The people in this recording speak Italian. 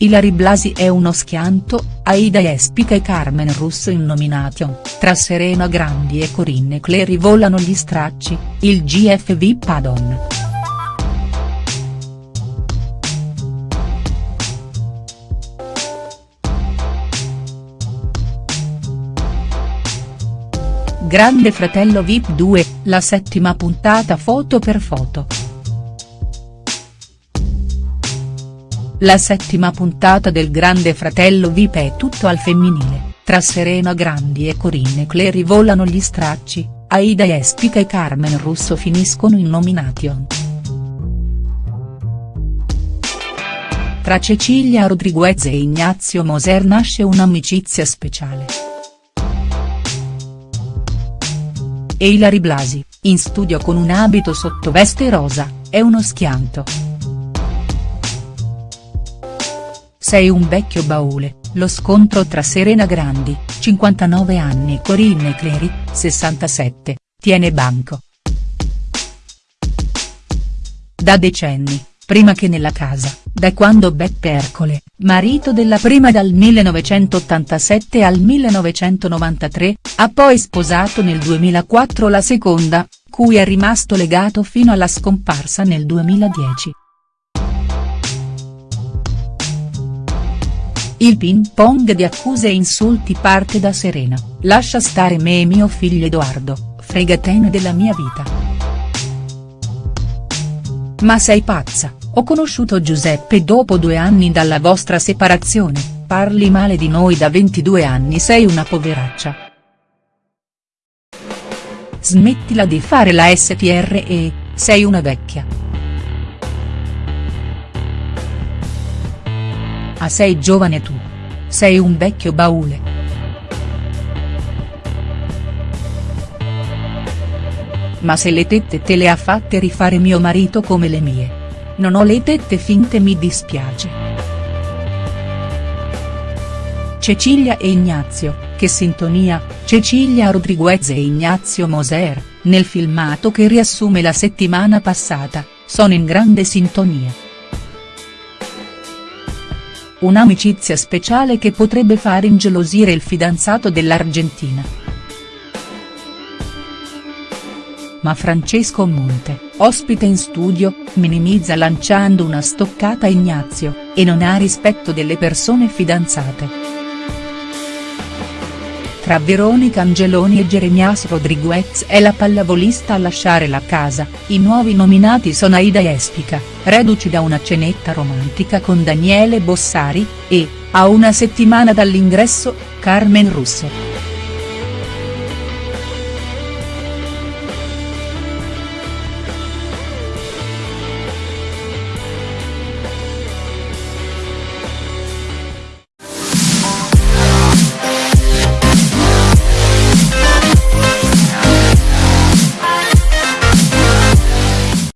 Ilary Blasi è uno schianto, Aida Espica e Carmen Russo in nomination, tra Serena Grandi e Corinne Clery volano gli stracci, il GFV Padon. Grande Fratello Vip 2, la settima puntata foto per foto. La settima puntata del Grande Fratello Vip è tutto al femminile, tra Serena Grandi e Corinne Clery volano gli stracci, Aida Espica e Carmen Russo finiscono in nomination. Tra Cecilia Rodriguez e Ignazio Moser nasce un'amicizia speciale. E Ilary Blasi, in studio con un abito sottoveste rosa, è uno schianto. Sei un vecchio baule, lo scontro tra Serena Grandi, 59 anni e Corinne Clery, 67, tiene banco. Da decenni, prima che nella casa, da quando Beppe Ercole, marito della prima dal 1987 al 1993, ha poi sposato nel 2004 la seconda, cui è rimasto legato fino alla scomparsa nel 2010. Il ping pong di accuse e insulti parte da Serena, lascia stare me e mio figlio Edoardo, fregatene della mia vita. Ma sei pazza, ho conosciuto Giuseppe dopo due anni dalla vostra separazione, parli male di noi da 22 anni sei una poveraccia. Smettila di fare la STR e, sei una vecchia. Ah sei giovane tu. Sei un vecchio baule. Ma se le tette te le ha fatte rifare mio marito come le mie. Non ho le tette finte mi dispiace. Cecilia e Ignazio, che sintonia, Cecilia Rodriguez e Ignazio Moser, nel filmato che riassume la settimana passata, sono in grande sintonia. Un'amicizia speciale che potrebbe far ingelosire il fidanzato dell'Argentina. Ma Francesco Monte, ospite in studio, minimizza lanciando una stoccata a Ignazio, e non ha rispetto delle persone fidanzate. Tra Veronica Angeloni e Jeremias Rodriguez è la pallavolista a lasciare la casa, i nuovi nominati sono Aida Espica, reduci da una cenetta romantica con Daniele Bossari, e, a una settimana dall'ingresso, Carmen Russo.